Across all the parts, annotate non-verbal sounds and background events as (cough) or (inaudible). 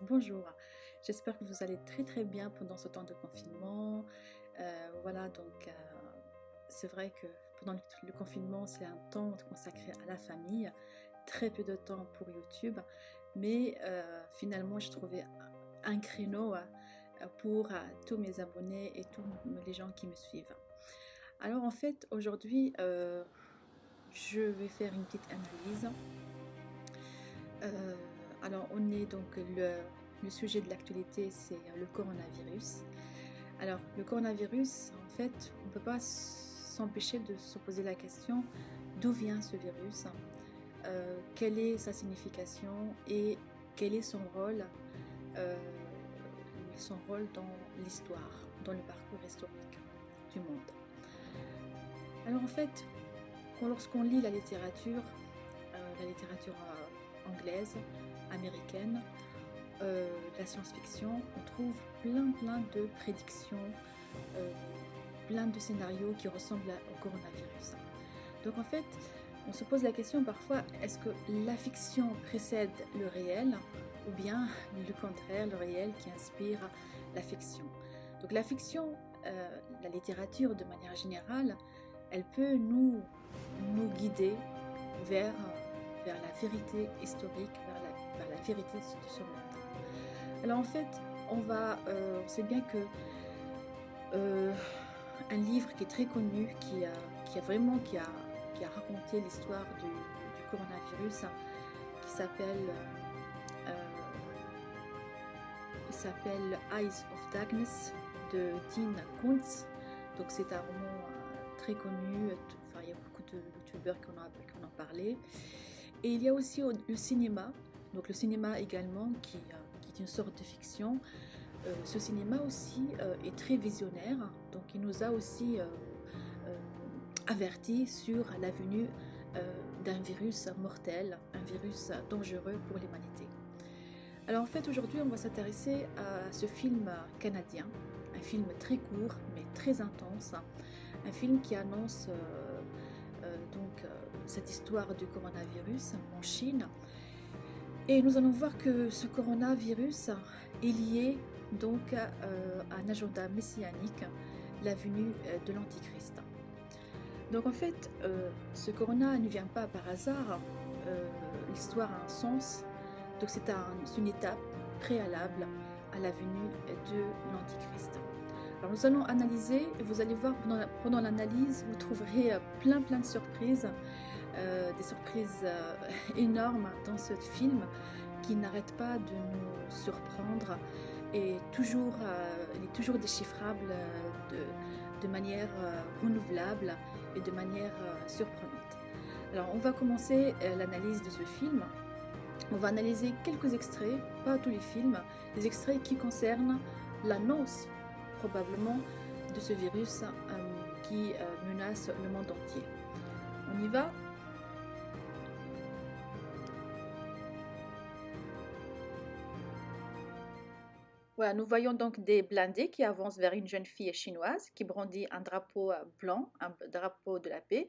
Bonjour, j'espère que vous allez très très bien pendant ce temps de confinement. Euh, voilà, donc euh, c'est vrai que pendant le confinement, c'est un temps consacré à la famille, très peu de temps pour YouTube, mais euh, finalement, j'ai trouvé un créneau pour tous mes abonnés et tous les gens qui me suivent. Alors en fait, aujourd'hui, je vais faire une petite analyse alors, on est donc le, sujet de l'actualité, c'est le coronavirus. Alors, le coronavirus, en fait, on ne peut pas s'empêcher de se poser la question d'où vient ce virus, euh, quelle est sa signification et quel est son rôle, euh, son rôle dans l'histoire, dans le parcours historique du monde? Alors en fait, lorsqu'on lit la littérature, euh, la littérature anglaise, américaine, euh, la science-fiction, on trouve plein plein de prédictions, euh, plein de scénarios qui ressemblent au coronavirus. Donc en fait, on se pose la question parfois, est-ce que la fiction précède le réel ou bien (laughs) le contraire, le réel qui inspire la fiction? Donc la fiction, euh, la littérature de manière générale, elle peut nous, nous guider vers, vers la vérité historique, la vérité de ce monde. Alors en fait, on va, euh, on sait bien que euh, un livre qui est très connu, qui a, vraiment qui a, raconté l'histoire du, coronavirus, qui s'appelle euh, s'appelle Eyes of Darkness de Dean Kuntz. Donc c'est un roman très connu, enfin, il y a beaucoup de youtubeurs qui en ont parlé. Et il y a aussi le cinéma donc le cinéma également, qui, euh, est une sorte de fiction. Euh, ce cinéma aussi euh, est très visionnaire, donc il nous a aussi averti sur la venue d'un virus mortel, un virus dangereux pour l'humanité. Alors en fait aujourd'hui on va s'intéresser à ce film canadien, un film très court mais très intense, un film qui annonce cette histoire du coronavirus en Chine et nous allons voir que ce coronavirus est lié donc euh, à un agenda messianique, la venue euh, de l'Antichrist. Donc en fait, euh, ce corona ne vient pas par hasard, l'histoire a un sens, donc c'est une étape préalable à la venue de l'Antichrist. Alors nous allons analyser, vous allez voir pendant l'analyse, vous trouverez plein plein de surprises euh, des surprises euh, (laughs) énormes dans ce film qui n'arrête pas de nous surprendre et toujours, euh, est toujours déchiffrable de, de manière renouvelable et de manière surprenante. Alors on va commencer l'analyse de ce film. On va analyser quelques extraits, pas tous les films, des extraits qui concernent l'annonce probablement de ce virus qui menace le monde entier. On y va? Nous voyons donc des blindés qui avancent vers une jeune fille chinoise qui brandit un drapeau euh, blanc, un drapeau de la paix.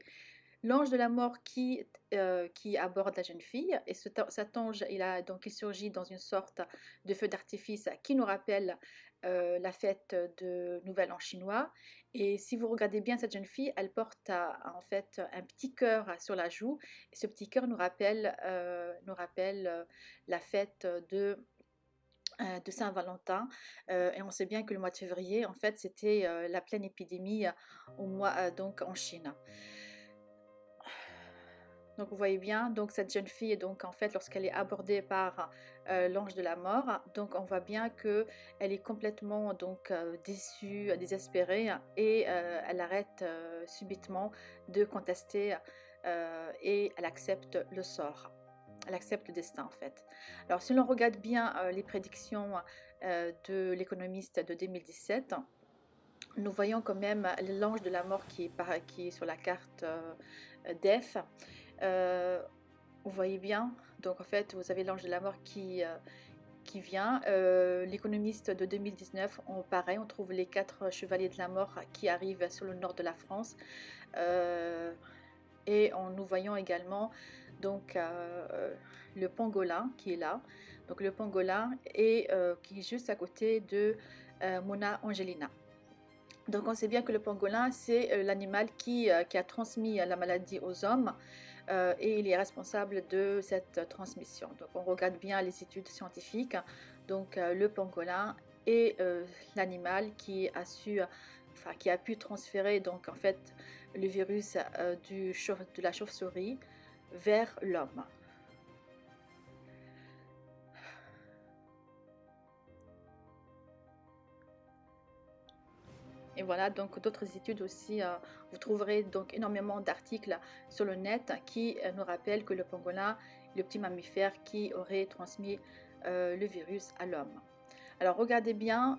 L'ange de la mort qui, euh, qui aborde la jeune fille et cet ange il, a, donc, il surgit dans une sorte de feu d'artifice qui nous rappelle euh, la fête de Nouvel An chinois. Et si vous regardez bien cette jeune fille, elle porte en fait un petit cœur sur la joue. Et ce petit cœur nous rappelle, nous rappelle la fête de de Saint-Valentin euh, et on sait bien que le mois de février en fait c'était euh, la pleine épidémie au mois donc en Chine. Donc vous voyez bien, donc cette jeune fille, donc en fait, lorsqu'elle est abordée par l'ange de la mort, donc on voit bien que elle est complètement donc déçue, désespérée, et elle arrête subitement de contester et elle accepte le sort elle accepte le destin en fait. Alors si l'on regarde bien euh, les prédictions euh, de l'économiste de 2017, nous voyons quand même l'ange de la mort qui est, sur la carte euh, DEF. vous voyez bien, donc en fait vous avez l'ange de la mort qui, vient. L'économiste de 2019, on, pareil, on trouve les quatre chevaliers de la mort qui arrivent sur le nord de la France. et en nous voyons également donc le pangolin qui est là, donc le pangolin et qui est juste à côté de Mona Angelina. Donc on sait bien que le pangolin, c'est l'animal qui, a transmis la maladie aux hommes et il est responsable de cette transmission. Donc on regarde bien les études scientifiques. Donc le pangolin est l'animal qui a pu transférer donc en fait le virus de la chauve-souris vers l'homme. Et voilà, donc d'autres études aussi, euh, vous trouverez donc énormément d'articles sur le net qui euh, nous rappellent que le pangolin est le petit mammifère qui aurait transmis euh, le virus à l'homme. Alors regardez bien,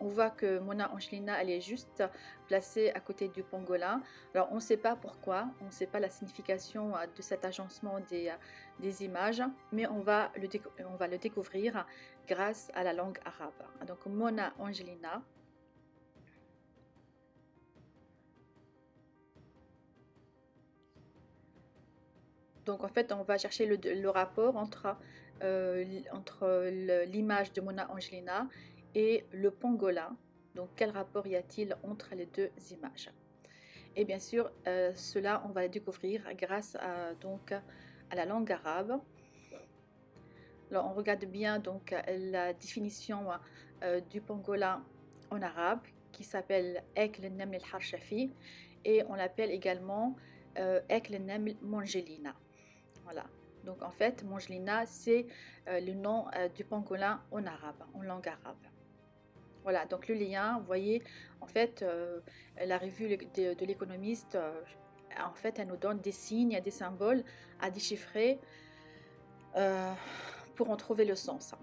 on voit que Mona Angelina, elle est juste placée à côté du pangolin. Alors on ne sait pas pourquoi, on ne sait pas la signification de cet agencement des, des images, mais on va, le découvrir grâce à la langue arabe. Donc Mona Angelina, Donc en fait, on va chercher le, rapport entre, euh, entre l'image de Mona Angelina et le pangolin. Donc quel rapport y a-t-il entre les deux images? Et bien sûr, euh, cela, on va le découvrir grâce à, donc, à la langue arabe. Alors on regarde bien donc la définition euh, du pangolin en arabe qui s'appelle Ek le Neml al-Harshafi et on l'appelle également Ek le Neml Mangelina. Voilà. Donc en fait, Mangelina, c'est euh, le nom euh, du pangolin en arabe, en langue arabe. Voilà, donc le lien, vous voyez, en fait, euh, la revue de, l'économiste, en fait, elle nous donne des signes, des symboles à déchiffrer pour en trouver le sens.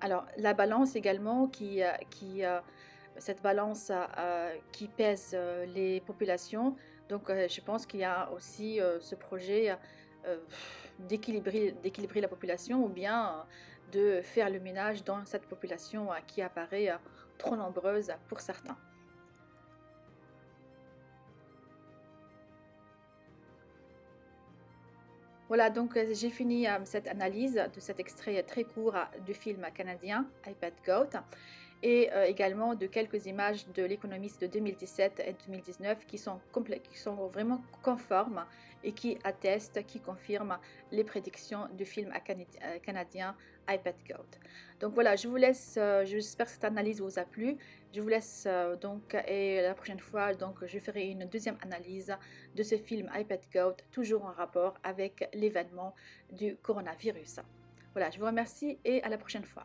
Alors, la balance également, qui, cette balance qui pèse les populations, donc euh, je pense qu'il y a aussi euh, ce projet euh, d'équilibrer la population ou bien de faire le ménage dans cette population qui apparaît trop nombreuse pour certains. Voilà, donc j'ai fini cette analyse de cet extrait très court du film canadien iPad Goat et euh, également de quelques images de l'économiste de 2017 et 2019 qui sont, vraiment conformes et qui attestent, qui confirment les prédictions du film euh, canadien iPad Goat. Donc voilà, je vous laisse, euh, j'espère que cette analyse vous a plu. Je vous laisse donc, et la prochaine fois, donc, je ferai une deuxième analyse de ce film iPad Goat, toujours en rapport avec l'événement du coronavirus. Voilà, je vous remercie et à la prochaine fois.